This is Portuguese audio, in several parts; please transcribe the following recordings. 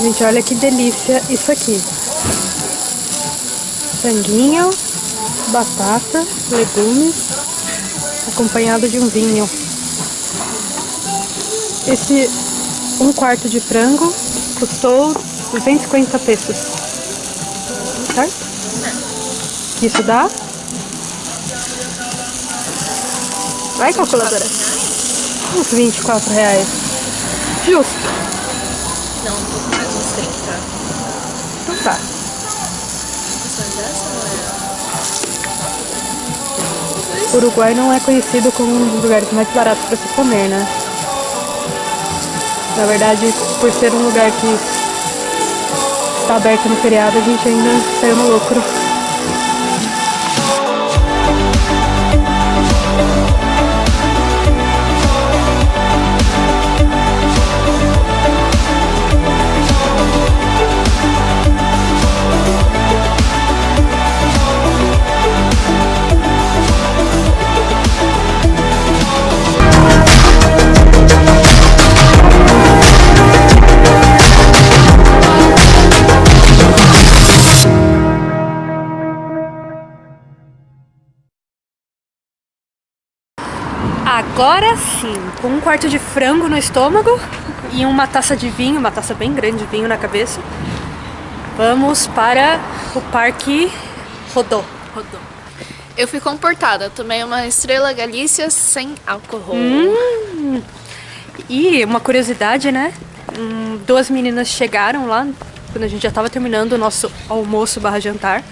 Gente, olha que delícia isso aqui. Franguinho, batata, legumes, acompanhado de um vinho. Esse um quarto de frango custou 250 pesos. Certo? Isso dá? Vai, calculadora. Uns 24 reais. Justo. Não, um pouco mais, uns 30. Então tá. O Uruguai não é conhecido como um dos lugares mais baratos para se comer, né? Na verdade, por ser um lugar que está aberto no feriado, a gente ainda saiu no lucro. Agora sim, com um quarto de frango no estômago e uma taça de vinho, uma taça bem grande de vinho na cabeça, vamos para o Parque Rodô. Rodô. Eu fui comportada, tomei uma Estrela Galícia sem álcool. Hum, e uma curiosidade, né? Hum, duas meninas chegaram lá quando a gente já estava terminando o nosso almoço barra jantar.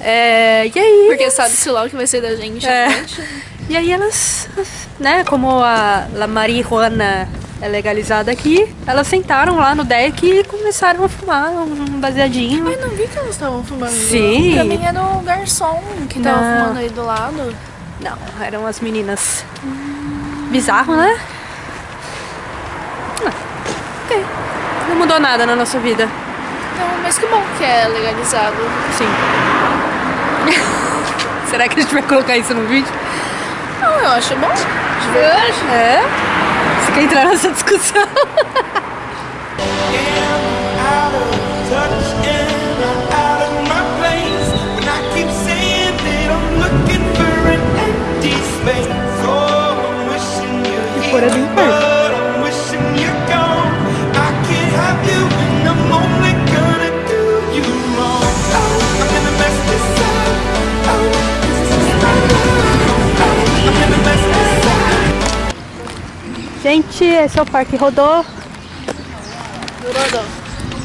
É, e aí? Porque sabe-se lá o que vai ser da gente É. noite. E aí elas, né, como a La marihuana é legalizada aqui, elas sentaram lá no deck e começaram a fumar um baseadinho. Eu não vi que elas estavam fumando. Sim. Pra mim era o garçom que tava Não. fumando aí do lado. Não, eram as meninas. Bizarro, né? Ah, ok. Não mudou nada na nossa vida. Então, mas que bom que é legalizado. Sim. Será que a gente vai colocar isso no vídeo? Não, eu acho bom. De verdade. É? Você quer entrar nessa discussão? out of touch Gente, esse é o Parque Rodô. Rodô.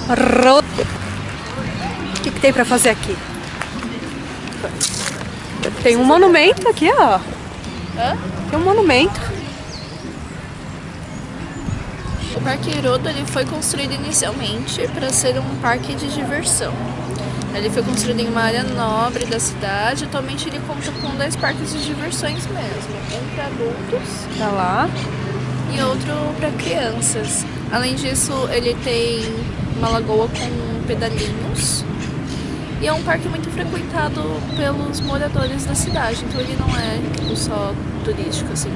Ro... O que, que tem pra fazer aqui? Tem um monumento aqui, ó. Hã? Tem um monumento. O Parque Herodo ele foi construído inicialmente para ser um parque de diversão. Ele foi construído em uma área nobre da cidade. Atualmente ele conta com dois parques de diversões mesmo, um para adultos Tá lá. E outro para crianças. Além disso, ele tem uma lagoa com pedalinhos e é um parque muito frequentado pelos moradores da cidade. Então ele não é tipo, só turístico, assim,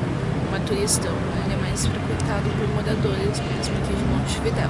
é turistão, né? ele é mais frequentado por moradores mesmo aqui de Montevidéu.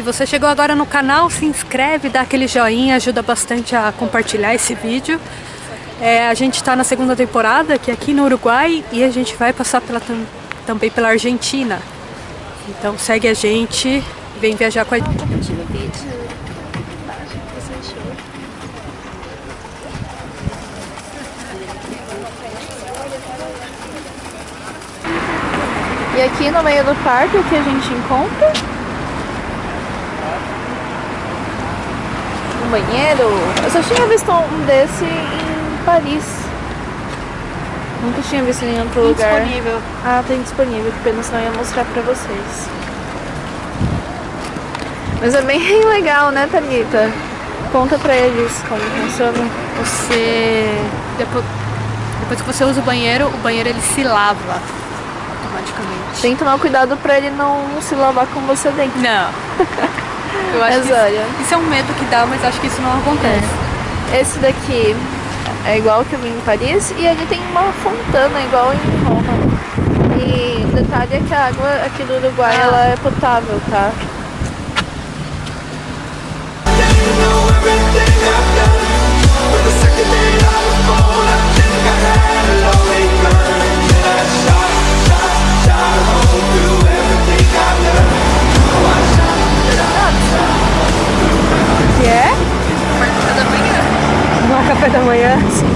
Se você chegou agora no canal, se inscreve, dá aquele joinha, ajuda bastante a compartilhar esse vídeo. É, a gente está na segunda temporada, que é aqui no Uruguai, e a gente vai passar pela, tam- também pela Argentina. Então segue a gente, vem viajar com a gente. E aqui no meio do parque o que a gente encontra? Banheiro. Eu só tinha visto um desse em Paris. Nunca tinha visto em outro lugar. Disponível. Ah, tem disponível, que pena senão eu ia mostrar pra vocês. Mas é bem legal, né, Thalita? Conta pra eles como funciona. Você depois, depois que você usa o banheiro, o banheiro ele se lava automaticamente. Tem que tomar cuidado pra ele não se lavar com você dentro. Não. Eu acho É que isso, isso é um medo que dá, mas acho que isso não acontece. Esse daqui é igual que eu vi em Paris e ele tem uma fontana igual em Roma. E o detalhe é que a água aqui do Uruguai Ah. ela é potável, tá? somewhere else.